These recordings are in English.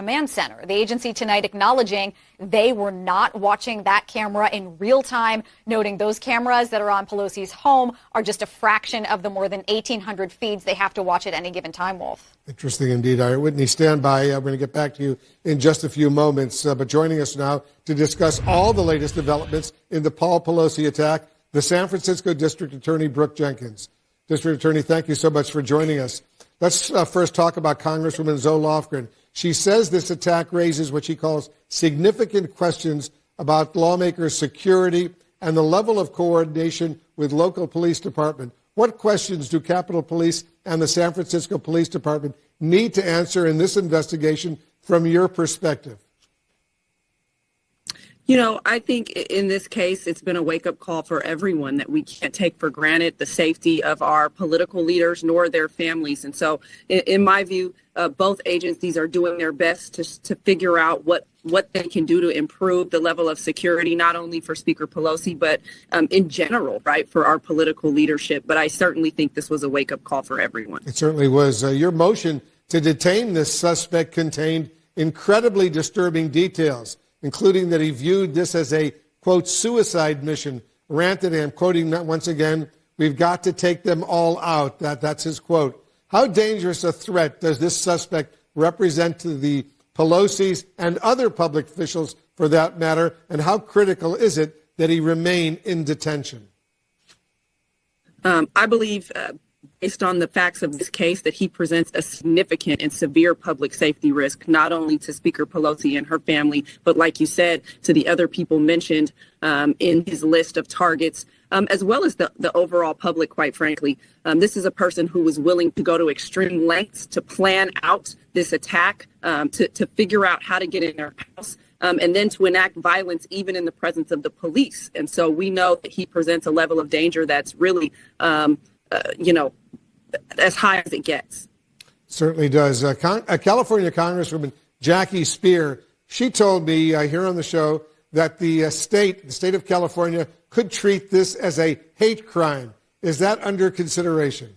command center. The agency tonight acknowledging they were not watching that camera in real time, noting those cameras that are on Pelosi's home are just a fraction of the more than 1,800 feeds they have to watch at any given time, Wolf. Interesting indeed. All right, Whitney, stand by. We're going to get back to you in just a few moments. Uh, but joining us now to discuss all the latest developments in the Paul Pelosi attack, the San Francisco District Attorney Brooke Jenkins. District Attorney, thank you so much for joining us. Let's uh, first talk about Congresswoman Zoe Lofgren. She says this attack raises what she calls significant questions about lawmakers' security and the level of coordination with local police department. What questions do Capitol Police and the San Francisco Police Department need to answer in this investigation from your perspective? You know, I think in this case, it's been a wake up call for everyone that we can't take for granted the safety of our political leaders nor their families. And so, in, in my view, uh, both agencies are doing their best to, to figure out what, what they can do to improve the level of security, not only for Speaker Pelosi, but um, in general, right, for our political leadership. But I certainly think this was a wake up call for everyone. It certainly was. Uh, your motion to detain this suspect contained incredibly disturbing details including that he viewed this as a, quote, suicide mission. Ranted, and I'm quoting that once again, we've got to take them all out. That, that's his quote. How dangerous a threat does this suspect represent to the Pelosi's and other public officials for that matter, and how critical is it that he remain in detention? Um, I believe uh, based on the facts of this case, that he presents a significant and severe public safety risk, not only to Speaker Pelosi and her family, but like you said, to the other people mentioned um, in his list of targets, um, as well as the, the overall public, quite frankly. Um, this is a person who was willing to go to extreme lengths to plan out this attack, um, to, to figure out how to get in their house. Um, and then to enact violence even in the presence of the police. And so we know that he presents a level of danger that's really um, uh, you know, as high as it gets. Certainly does. Uh, Con- uh, California Congresswoman Jackie Speier, she told me uh, here on the show that the uh, state, the state of California, could treat this as a hate crime. Is that under consideration?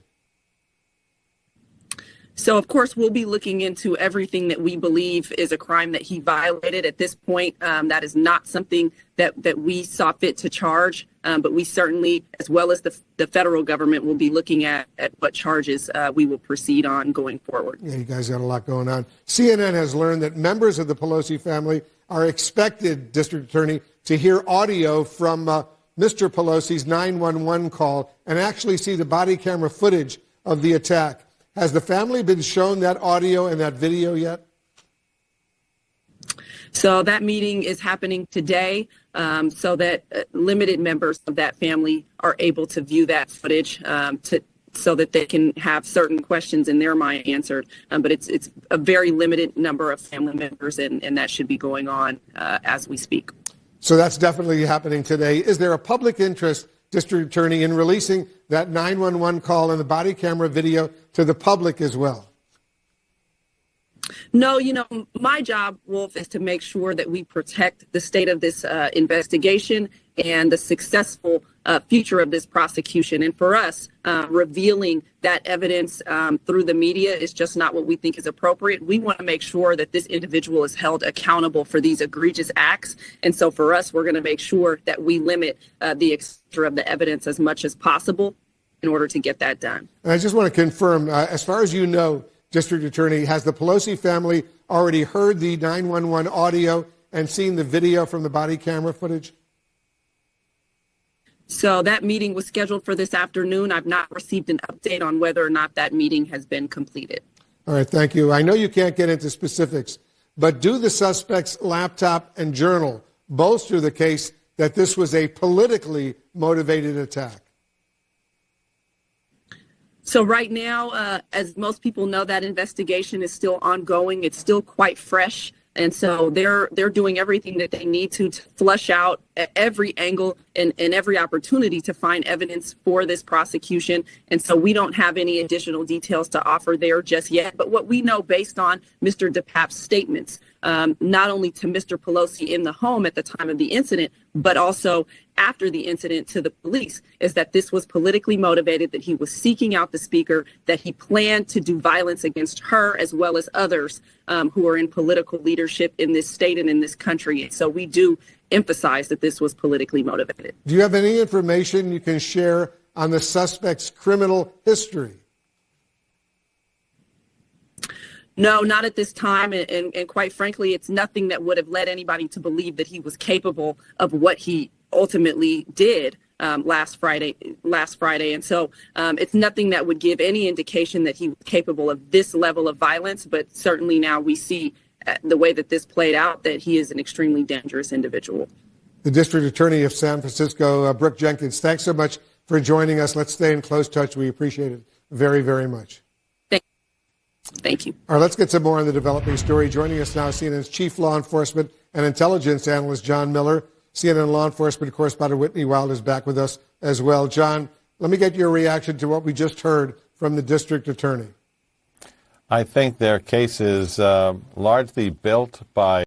So, of course, we'll be looking into everything that we believe is a crime that he violated. At this point, um, that is not something that, that we saw fit to charge, um, but we certainly, as well as the, the federal government, will be looking at, at what charges uh, we will proceed on going forward. Yeah, you guys got a lot going on. CNN has learned that members of the Pelosi family are expected, District Attorney, to hear audio from uh, Mr. Pelosi's 911 call and actually see the body camera footage of the attack. Has the family been shown that audio and that video yet? So that meeting is happening today um, so that uh, limited members of that family are able to view that footage um, to, so that they can have certain questions in their mind answered. Um, but it's, it's a very limited number of family members, and, and that should be going on uh, as we speak. So that's definitely happening today. Is there a public interest district attorney in releasing that 911 call and the body camera video to the public as well? No, you know, my job, Wolf, is to make sure that we protect the state of this uh, investigation and the successful uh, future of this prosecution. And for us, uh, revealing that evidence um, through the media is just not what we think is appropriate. We want to make sure that this individual is held accountable for these egregious acts. And so for us, we're going to make sure that we limit uh, the exposure of the evidence as much as possible in order to get that done. I just want to confirm, uh, as far as you know, District Attorney, has the Pelosi family already heard the 911 audio and seen the video from the body camera footage? So that meeting was scheduled for this afternoon. I've not received an update on whether or not that meeting has been completed. All right, thank you. I know you can't get into specifics, but do the suspect's laptop and journal bolster the case that this was a politically motivated attack? So right now, uh, as most people know, that investigation is still ongoing. It's still quite fresh, and so they're they're doing everything that they need to to flush out every angle and, and every opportunity to find evidence for this prosecution. And so we don't have any additional details to offer there just yet. But what we know based on Mr. DePape's statements, um, not only to Mr. Pelosi in the home at the time of the incident, but also after the incident to the police, is that this was politically motivated, that he was seeking out the speaker, that he planned to do violence against her as well as others um, who are in political leadership in this state and in this country. And so we do emphasize that this was politically motivated. Do you have any information you can share on the suspect's criminal history? No, not at this time. And, and, and quite frankly, it's nothing that would have led anybody to believe that he was capable of what he ultimately did um, last Friday. Last Friday, and so um, it's nothing that would give any indication that he was capable of this level of violence. But certainly now we see uh, the way that this played out that he is an extremely dangerous individual. The District Attorney of San Francisco, uh, Brooke Jenkins, thanks so much for joining us. Let's stay in close touch. We appreciate it very, very much. Thank, thank you. All right, let's get some more on the developing story. Joining us now, CNN's Chief Law Enforcement and Intelligence Analyst John Miller. CNN Law Enforcement correspondent Whitney Wild is back with us as well. John, let me get your reaction to what we just heard from the District Attorney. I think their case is uh, largely built by